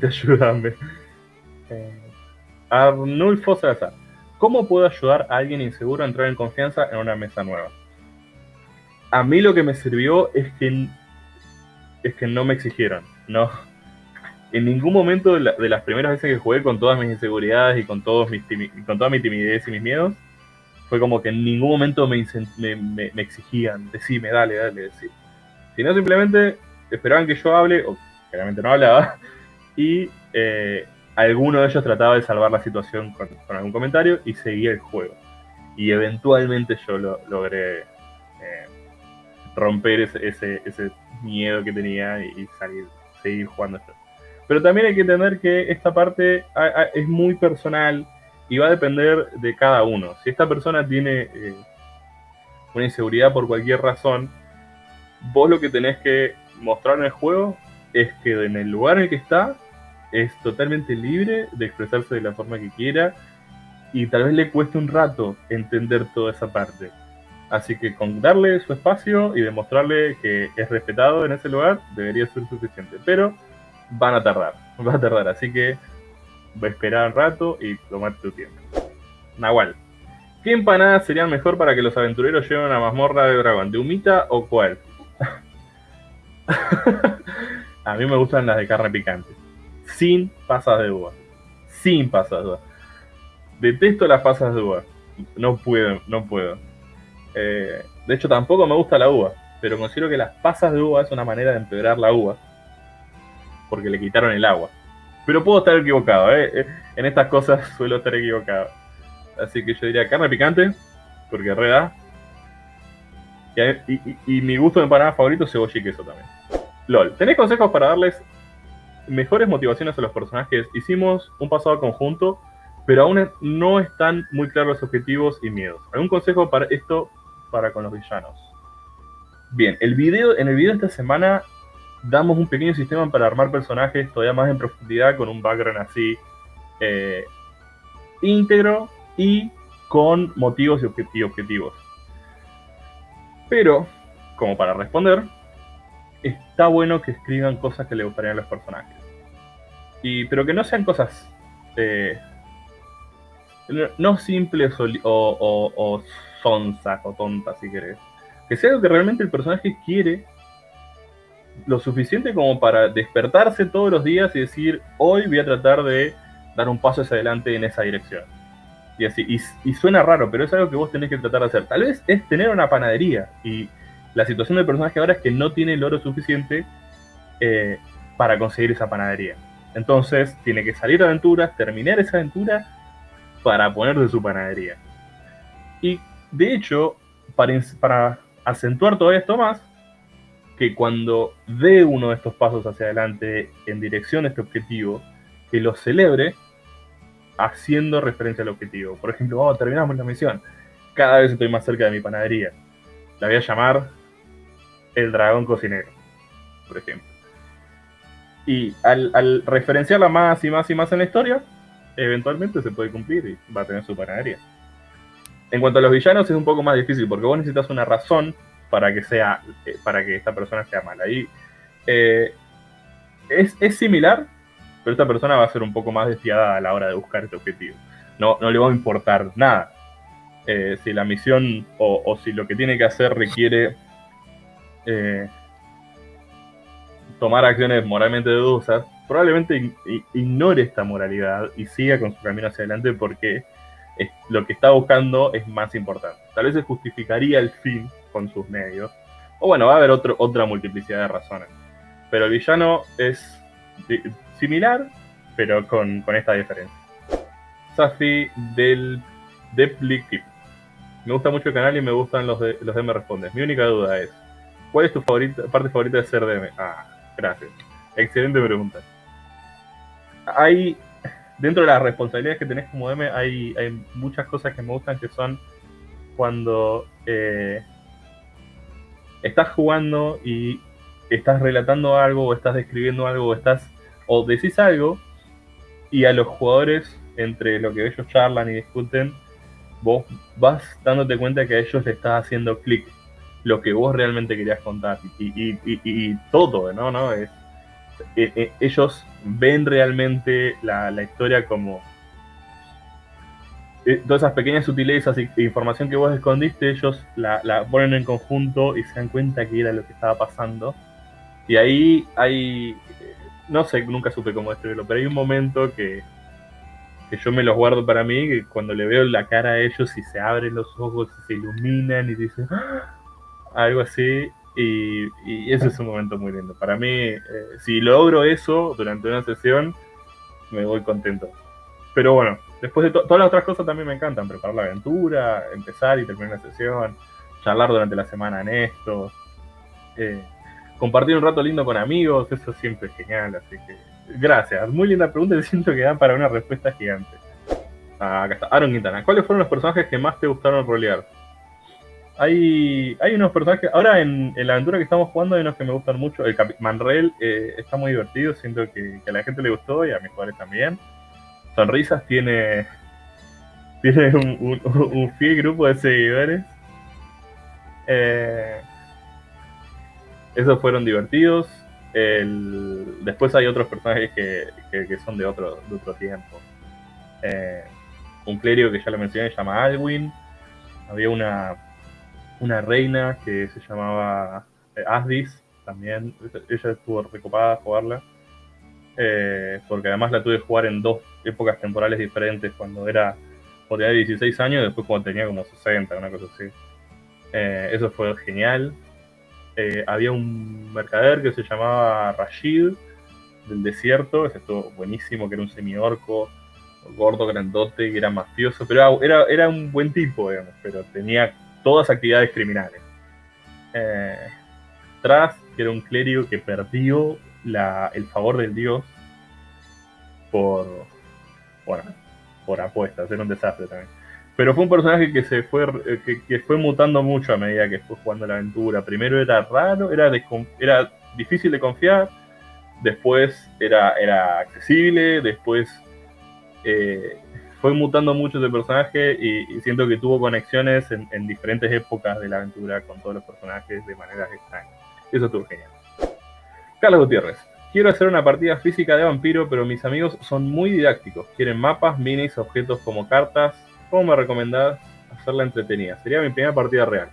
Eh, Arnulfo Salazar. ¿Cómo puedo ayudar a alguien inseguro a entrar en confianza en una mesa nueva? A mí lo que me sirvió es que, es que no me exigieron. No. En ningún momento de, las primeras veces que jugué con todas mis inseguridades y con, todos mis con toda mi timidez y mis miedos, fue como que en ningún momento me, me, me, exigían, decime, dale, dale, decir. Sino simplemente esperaban que yo hable, o claramente no hablaba, y eh, alguno de ellos trataba de salvar la situación con, algún comentario y seguía el juego. Y eventualmente yo lo, logré eh, romper ese, ese, miedo que tenía y, salir, seguir jugando esto. Pero también hay que entender que esta parte es muy personal y va a depender de cada uno. Si esta persona tiene eh, una inseguridad por cualquier razón, vos lo que tenés que mostrar en el juego es que en el lugar en el que está es totalmente libre de expresarse de la forma que quiera y tal vez le cueste un rato entender toda esa parte. Así que con darle su espacio y demostrarle que es respetado en ese lugar debería ser suficiente. Pero van a tardar, van a tardar. Así que va a esperar un rato y tomar tu tiempo. Nahual. ¿Qué empanadas serían mejor para que los aventureros lleven a mazmorra de dragón? ¿De humita o cuál? a mí me gustan las de carne picante sin pasas de uva. Sin pasas de uva. Detesto las pasas de uva. No puedo, no puedo. Eh, de hecho, tampoco me gusta la uva. Pero considero que las pasas de uva es una manera de empeorar la uva. Porque le quitaron el agua. Pero puedo estar equivocado, ¿eh? eh en estas cosas suelo estar equivocado. Así que yo diría carne picante, porque reda. Y, y, mi gusto de empanada favorito, cebolla y queso también. LOL, ¿tenés consejos para darles mejores motivaciones a los personajes. Hicimos un pasado conjunto, pero aún no están muy claros los objetivos y miedos. ¿Algún consejo para esto para con los villanos? Bien, el video, en el video de esta semana damos un pequeño sistema para armar personajes todavía más en profundidad con un background así eh, íntegro y con motivos y objetivos. Pero, como para responder, está bueno que escriban cosas que le gustarían a los personajes. Y, pero que no sean cosas eh, no simples o, o, o, sonzas o tontas, si querés. Que sea algo que realmente el personaje quiere lo suficiente como para despertarse todos los días y decir, hoy voy a tratar de dar un paso hacia adelante en esa dirección. Y así, y, y suena raro, pero es algo que vos tenés que tratar de hacer. Tal vez es tener una panadería y la situación del personaje ahora es que no tiene el oro suficiente eh, para conseguir esa panadería. Entonces tiene que salir a aventuras, terminar esa aventura para ponerse su panadería. Y de hecho, para, para acentuar todo esto más, que cuando dé uno de estos pasos hacia adelante en dirección a este objetivo, que lo celebre haciendo referencia al objetivo. Por ejemplo, vamos, terminamos la misión. Cada vez estoy más cerca de mi panadería. La voy a llamar el dragón cocinero, por ejemplo. Y al, referenciarla más y más y más en la historia, eventualmente se puede cumplir y va a tener su panadería. En cuanto a los villanos es un poco más difícil porque vos necesitas una razón para que sea eh, para que esta persona sea mala. Y eh, es, similar, pero esta persona va a ser un poco más desfiada a la hora de buscar este objetivo. No, no le va a importar nada. Eh, si la misión o, o, si lo que tiene que hacer requiere tomar acciones moralmente dudosas, probablemente ignore esta moralidad y siga con su camino hacia adelante porque lo que está buscando es más importante. Tal vez se justificaría el fin con sus medios. O bueno, va a haber otro, otra multiplicidad de razones. Pero el villano es similar, pero con, esta diferencia. Safi del Depliki. Me gusta mucho el canal y me gustan los de, los de Respondes. Mi única duda es, ¿Cuál es tu favorita, parte favorita de ser DM? Ah, gracias. Excelente pregunta. Hay, dentro de las responsabilidades que tenés como DM, hay, hay muchas cosas que me gustan que son cuando eh, estás jugando y estás relatando algo o estás describiendo algo o estás o decís algo y a los jugadores entre lo que ellos charlan y discuten vos vas dándote cuenta que a ellos le estás haciendo clic lo que vos realmente querías contar y, todo, ¿no? ¿no? Es, eh, eh, ellos ven realmente la, historia como eh, todas esas pequeñas sutilezas e información que vos escondiste, ellos la, la, ponen en conjunto y se dan cuenta que era lo que estaba pasando. Y ahí hay, no sé, nunca supe cómo describirlo, pero hay un momento que, que yo me los guardo para mí, que cuando le veo la cara a ellos y se abren los ojos y se iluminan y dicen ¡Ah! Algo así, y, y, ese es un momento muy lindo. Para mí, eh, si logro eso durante una sesión, me voy contento. Pero bueno, después de todas las otras cosas también me encantan, preparar la aventura, empezar y terminar la sesión, charlar durante la semana en esto, eh, compartir un rato lindo con amigos, eso siempre es genial, así que gracias. Muy linda pregunta y siento que dan para una respuesta gigante. Ah, acá está, Aaron Quintana. ¿Cuáles fueron los personajes que más te gustaron rolear? Hay, hay unos personajes, ahora en, la aventura que estamos jugando hay unos que me gustan mucho. El Manrel eh, está muy divertido, siento que, a la gente le gustó y a mis jugadores también. Sonrisas tiene, tiene un, fiel grupo de seguidores. Eh, esos fueron divertidos. después hay otros personajes que, son de otro, de otro tiempo. Eh, un clérigo que ya lo mencioné se llama Alwyn. Había una, una reina que se llamaba eh, Asdis, también. Ella estuvo recopada a jugarla. Eh, porque además la tuve que jugar en dos épocas temporales diferentes, cuando era de 16 años y después cuando tenía como 60, una cosa así. eso fue genial. Eh, había un mercader que se llamaba Rashid del desierto, ese estuvo buenísimo, que era un semiorco, gordo, grandote, que era mafioso, pero era, era un buen tipo, digamos, pero tenía todas actividades criminales. Eh, Tras, que era un clérigo que perdió el favor del dios por, bueno, por apuestas, era un desastre también. Pero fue un personaje que se fue eh, que, fue mutando mucho a medida que fue jugando la aventura. Primero era raro, era, era difícil de confiar, después era, era accesible, después eh, fue mutando mucho ese personaje y, siento que tuvo conexiones en, en, diferentes épocas de la aventura con todos los personajes de maneras extrañas. Eso estuvo genial. Carlos Gutiérrez. Quiero hacer una partida física de vampiro, pero mis amigos son muy didácticos. Quieren mapas, minis, objetos como cartas, ¿Cómo me recomendás hacerla entretenida? Sería mi primera partida real.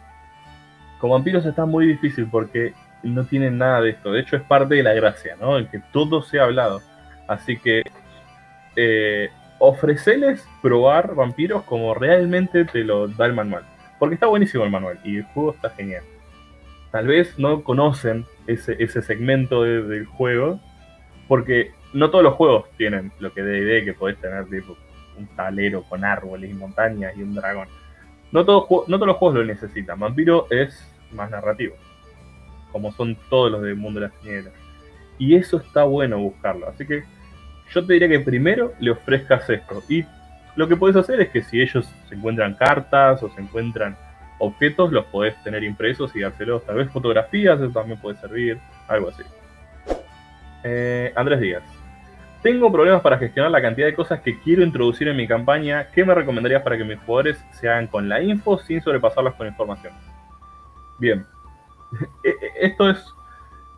Con vampiros está muy difícil porque no tienen nada de esto. De hecho, es parte de la gracia, ¿no? El que todo sea hablado. Así que eh, ofrecerles probar vampiros como realmente te lo da el manual. Porque está buenísimo el manual y el juego está genial. Tal vez no conocen ese, segmento del juego porque no todos los juegos tienen lo que D&D que podés tener tipo un talero con árboles y montañas y un dragón. No, todos, no todos los juegos lo necesitan. Vampiro es más narrativo, como son todos los del mundo de las tinieblas. Y eso está bueno buscarlo. Así que yo te diría que primero le ofrezcas esto. Y lo que puedes hacer es que si ellos se encuentran cartas o se encuentran objetos, los podés tener impresos y dárselos. Tal vez fotografías, eso también puede servir, algo así. Eh, Andrés Díaz. Tengo problemas para gestionar la cantidad de cosas que quiero introducir en mi campaña. ¿Qué me recomendarías para que mis jugadores se hagan con la info sin sobrepasarlas con información? Bien. E, e, esto es,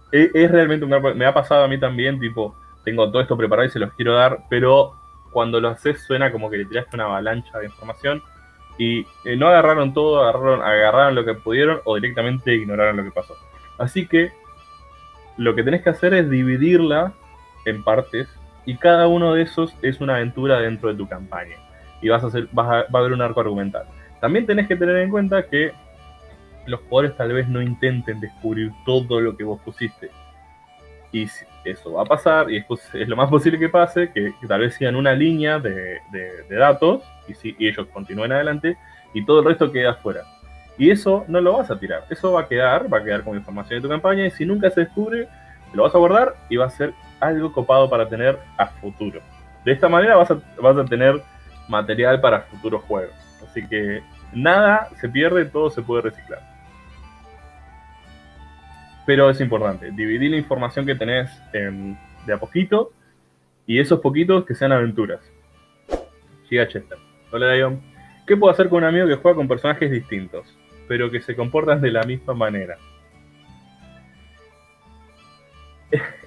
e, es realmente un Me ha pasado a mí también, tipo, tengo todo esto preparado y se los quiero dar, pero cuando lo haces suena como que le tiraste una avalancha de información y eh, no agarraron todo, agarraron, agarraron lo que pudieron o directamente ignoraron lo que pasó. Así que lo que tenés que hacer es dividirla en partes y cada uno de esos es una aventura dentro de tu campaña. Y vas a hacer, vas a, va a haber un arco argumental. También tenés que tener en cuenta que los jugadores tal vez no intenten descubrir todo lo que vos pusiste. Y eso va a pasar, y es, lo más posible que pase, que, tal vez sigan una línea de, datos y, si, ellos continúen adelante y todo el resto queda afuera. Y eso no lo vas a tirar, eso va a quedar, va a quedar como información de tu campaña y si nunca se descubre, lo vas a guardar y va a ser algo copado para tener a futuro. De esta manera vas a, vas a tener material para futuros juegos. Así que nada se pierde, todo se puede reciclar. Pero es importante, dividir la información que tenés de a poquito y esos poquitos que sean aventuras. Giga Chester. Hola Dion. ¿Qué puedo hacer con un amigo que juega con personajes distintos, pero que se comportan de la misma manera?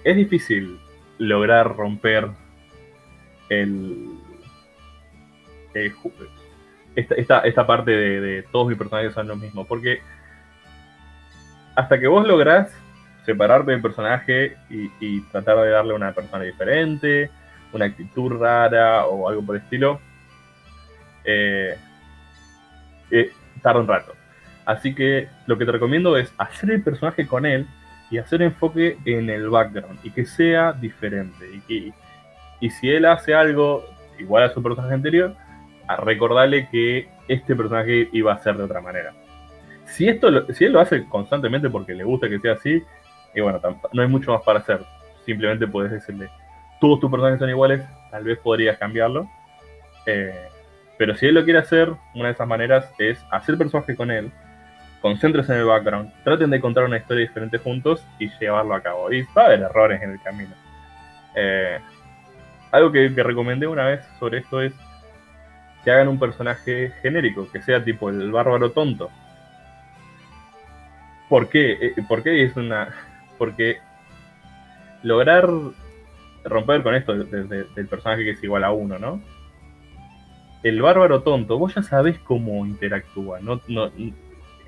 es difícil lograr romper el, esta, esta, parte de, todos mis personajes son lo mismo. Porque hasta que vos lográs separarte del personaje y, tratar de darle una persona diferente, una actitud rara o algo por el estilo, eh, eh, tarda un rato. Así que lo que te recomiendo es hacer el personaje con él y hacer enfoque en el background y que sea diferente. Y, y si él hace algo igual a su personaje anterior, a recordarle que este personaje iba a ser de otra manera. Si, esto si él lo hace constantemente porque le gusta que sea así, y bueno, no hay mucho más para hacer. Simplemente puedes decirle, todos tus personajes son iguales, tal vez podrías cambiarlo. Eh, pero si él lo quiere hacer, una de esas maneras es hacer personaje con él, concéntrese en el background, traten de contar una historia diferente juntos y llevarlo a cabo. Y va a haber errores en el camino. Eh, algo que, recomendé una vez sobre esto es que hagan un personaje genérico, que sea tipo el bárbaro tonto. ¿Por qué? Eh, ¿Por qué es una.? Porque lograr romper con esto del personaje que es igual a uno, ¿no? El bárbaro tonto, vos ya sabés cómo interactúa, no,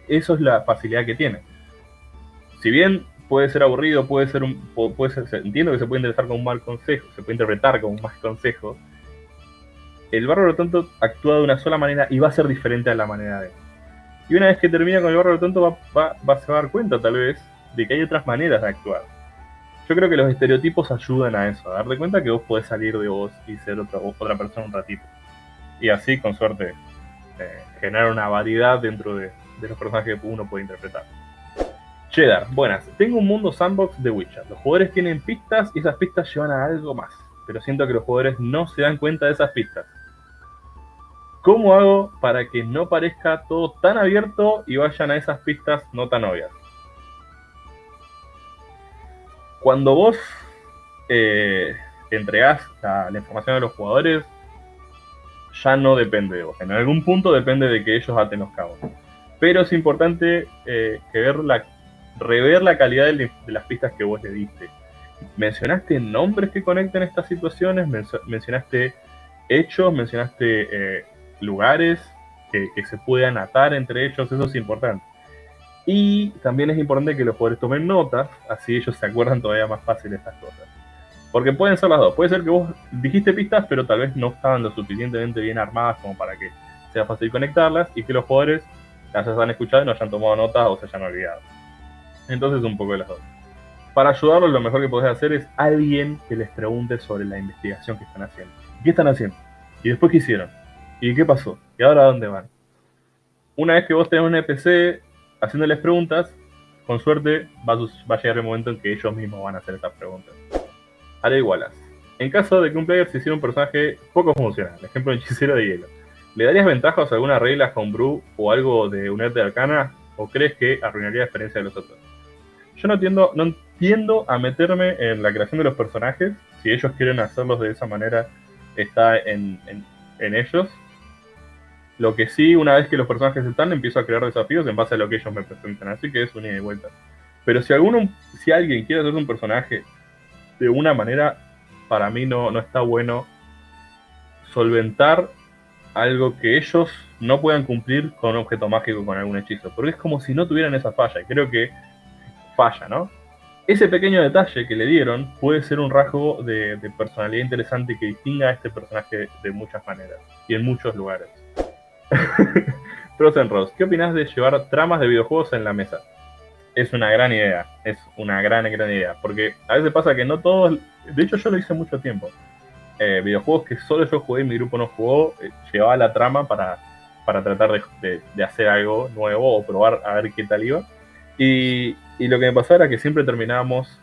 eso es la facilidad que tiene. Si bien puede ser aburrido, puede ser un. Entiendo que se puede interpretar como un mal consejo, se puede interpretar como un mal consejo. El bárbaro tonto actúa de una sola manera y va a ser diferente a la manera de él. Y una vez que termina con el bárbaro tonto, va, va, se dar cuenta, tal vez, de que hay otras maneras de actuar. Yo creo que los estereotipos ayudan a eso, a darte cuenta que vos podés salir de vos y ser otra, otra persona un ratito. Y así, con suerte, eh, generar una variedad dentro de, de los personajes que uno puede interpretar. Cheddar, buenas. Tengo un mundo sandbox de Witcher. Los jugadores tienen pistas y esas pistas llevan a algo más. Pero siento que los jugadores no se dan cuenta de esas pistas. ¿Cómo hago para que no parezca todo tan abierto y vayan a esas pistas no tan obvias? Cuando vos eh, entregás la, información a los jugadores, ya no depende de vos. En algún punto depende de que ellos aten los cabos. Pero es importante eh, rever la calidad de, las pistas que vos le diste. Mencionaste nombres que conectan estas situaciones, mencionaste hechos, mencionaste eh, lugares que, se puedan atar entre ellos, eso es importante. Y también es importante que los jugadores tomen notas, así ellos se acuerdan todavía más fácil de estas cosas. Porque pueden ser las dos. Puede ser que vos dijiste pistas, pero tal vez no estaban lo suficientemente bien armadas como para que sea fácil conectarlas y que los jugadores las hayan escuchado y no hayan tomado notas o se hayan olvidado. Entonces un poco de las dos. Para ayudarlos lo mejor que podés hacer es alguien que les pregunte sobre la investigación que están haciendo. ¿Qué están haciendo? ¿Y después qué hicieron? ¿Y qué pasó? ¿Y ahora a dónde van? Una vez que vos tenés un NPC haciéndoles preguntas, con suerte va a, llegar el momento en que ellos mismos van a hacer estas preguntas. Haré igualas. En caso de que un player se hiciera un personaje poco funcional, ejemplo hechicero de hielo, ¿le darías ventajas a algunas reglas con Brew o algo de un de arcana? ¿O crees que arruinaría la experiencia de los otros? Yo no tiendo, no entiendo a meterme en la creación de los personajes. Si ellos quieren hacerlos de esa manera, está en, ellos. Lo que sí, una vez que los personajes están, empiezo a crear desafíos en base a lo que ellos me presentan. Así que es un ida y vuelta. Pero si alguno, si alguien quiere hacer un personaje de una manera, para mí no, no está bueno solventar algo que ellos no puedan cumplir con un objeto mágico, con algún hechizo. Porque es como si no tuvieran esa falla. Y creo que falla, ¿no? Ese pequeño detalle que le dieron puede ser un rasgo de, personalidad interesante que distinga a este personaje de muchas maneras y en muchos lugares. Frozen Rose, ¿qué opinas de llevar tramas de videojuegos en la mesa? Es una gran idea, es una gran, gran idea, porque a veces pasa que no todos, de hecho yo lo hice mucho tiempo, eh, videojuegos que solo yo jugué y mi grupo no jugó, eh, llevaba la trama para, para tratar de, de, hacer algo nuevo o probar a ver qué tal iba. Y, y lo que me pasaba era que siempre terminábamos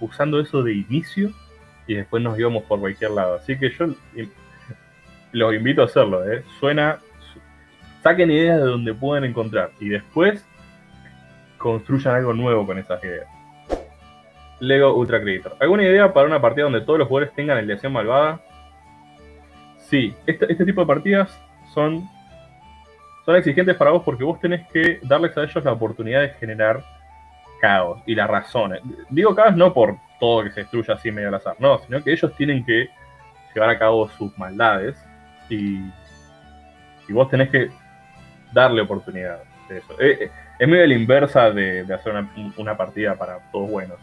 usando eso de inicio y después nos íbamos por cualquier lado. Así que yo los invito a hacerlo, ¿eh? Suena. Saquen ideas de donde pueden encontrar y después construyan algo nuevo con esas ideas. Lego Ultra Creator. ¿Alguna idea para una partida donde todos los jugadores tengan alineación malvada? Sí, este, este tipo de partidas son, son exigentes para vos porque vos tenés que darles a ellos la oportunidad de generar caos y las razones. Digo caos no por todo que se destruya así medio al azar. No, sino que ellos tienen que llevar a cabo sus maldades y, y vos tenés que darle oportunidad de eso. Eh, eh, es medio la inversa de, hacer una, partida para todos buenos.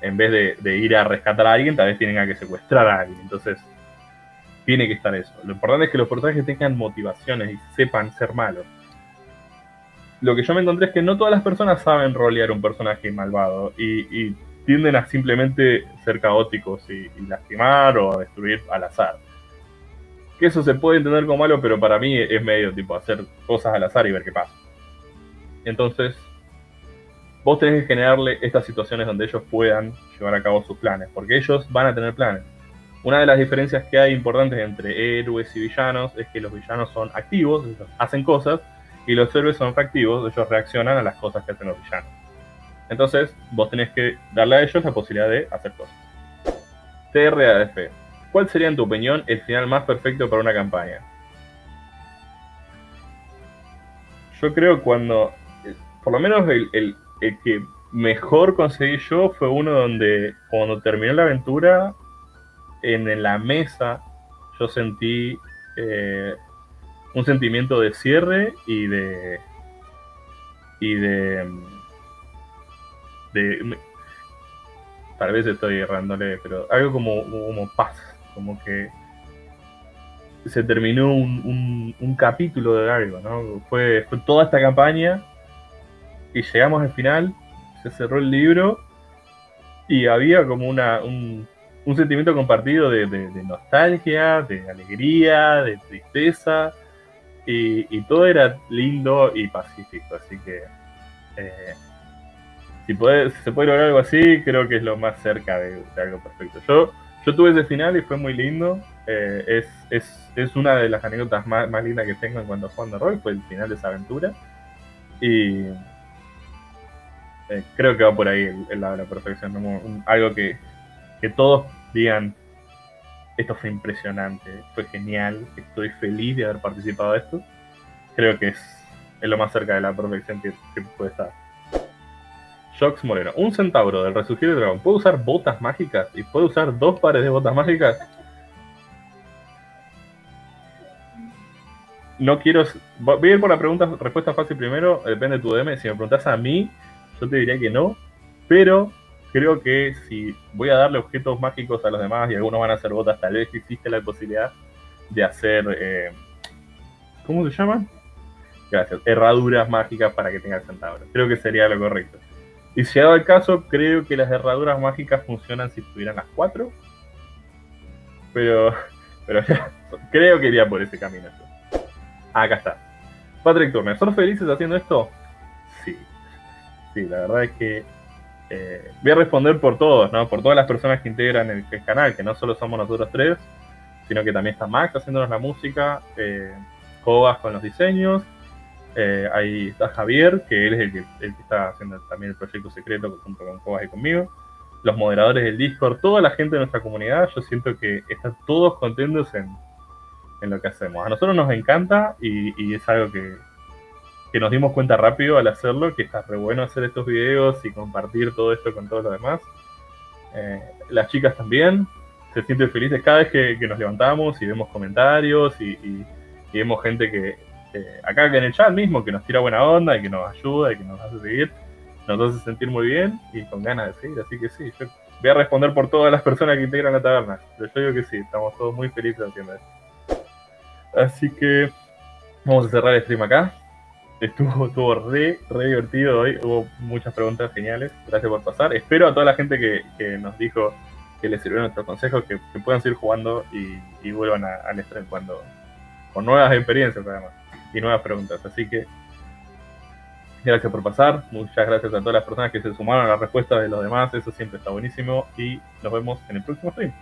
En vez de, ir a rescatar a alguien, tal vez tienen que secuestrar a alguien. Entonces, tiene que estar eso. Lo importante es que los personajes tengan motivaciones y sepan ser malos. Lo que yo me encontré es que no todas las personas saben rolear un personaje malvado y, tienden a simplemente ser caóticos y, y lastimar o destruir al azar que eso se puede entender como malo, pero para mí es medio tipo hacer cosas al azar y ver qué pasa. Entonces, vos tenés que generarle estas situaciones donde ellos puedan llevar a cabo sus planes, porque ellos van a tener planes. Una de las diferencias que hay importantes entre héroes y villanos es que los villanos son activos, ellos hacen cosas, y los héroes son reactivos, ellos reaccionan a las cosas que hacen los villanos. Entonces, vos tenés que darle a ellos la posibilidad de hacer cosas. TRADF. ¿Cuál sería, en tu opinión, el final más perfecto para una campaña? Yo creo cuando, por lo menos el, que mejor conseguí yo fue uno donde cuando terminó la aventura, en la mesa yo sentí eh, un sentimiento de cierre y de y de, de tal vez estoy errándole, pero algo como, como paz como que se terminó un, un, capítulo de algo, ¿no? Fue, toda esta campaña y llegamos al final, se cerró el libro y había como una, un, sentimiento compartido de, nostalgia, de alegría, de tristeza y, y, todo era lindo y pacífico, así que eh, si, puede, si se puede lograr algo así, creo que es lo más cerca de, de algo perfecto. Yo yo tuve ese final y fue muy lindo. Eh, es, es, es, una de las anécdotas más, más, lindas que tengo en cuanto a Juan de Roy, fue el final de esa aventura. Y eh, creo que va por ahí el, lado de la perfección. algo que, que todos digan, esto fue impresionante, fue genial, estoy feliz de haber participado de esto. Creo que es, es lo más cerca de la perfección que puede estar. Shox Moreno. Un centauro del resurgir del dragón. ¿Puede usar botas mágicas? ¿Y puede usar dos pares de botas mágicas? No quiero... Voy a ir por la pregunta, respuesta fácil primero. Depende de tu DM. Si me preguntas a mí, yo te diría que no. Pero creo que si voy a darle objetos mágicos a los demás y algunos van a hacer botas, tal vez existe la posibilidad de hacer... Eh, ¿Cómo se llaman? Gracias. Herraduras mágicas para que tenga el centauro. Creo que sería lo correcto. Y si dado el caso, creo que las herraduras mágicas funcionan si tuvieran las cuatro. Pero, pero creo que iría por ese camino. Acá está. Patrick Turner, ¿son felices haciendo esto? Sí. Sí, la verdad es que eh, voy a responder por todos, ¿no? Por todas las personas que integran el, canal, que no solo somos nosotros tres, sino que también está Max haciéndonos la música, eh, con los diseños, eh, ahí está Javier, que él es el que, el que, está haciendo también el proyecto secreto junto con Cobas y conmigo. Los moderadores del Discord, toda la gente de nuestra comunidad, yo siento que están todos contentos en, en lo que hacemos. A nosotros nos encanta y, es algo que, que, nos dimos cuenta rápido al hacerlo, que está re bueno hacer estos videos y compartir todo esto con todos los demás. Eh, las chicas también se sienten felices cada vez que, nos levantamos y vemos comentarios y, y vemos gente que eh, acá en el chat mismo, que nos tira buena onda y que nos ayuda y que nos hace seguir, nos hace sentir muy bien y con ganas de seguir. Así que sí, yo voy a responder por todas las personas que integran la taberna. Pero yo digo que sí, estamos todos muy felices haciendo esto. Así que vamos a cerrar el stream acá. Estuvo, estuvo re, re divertido hoy, hubo muchas preguntas geniales. Gracias por pasar. Espero a toda la gente que, nos dijo que les sirvió nuestros consejos, que, puedan seguir jugando y, vuelvan al stream cuando con nuevas experiencias además y nuevas preguntas. Así que gracias por pasar. Muchas gracias a todas las personas que se sumaron a la respuesta de los demás. Eso siempre está buenísimo. Y nos vemos en el próximo stream.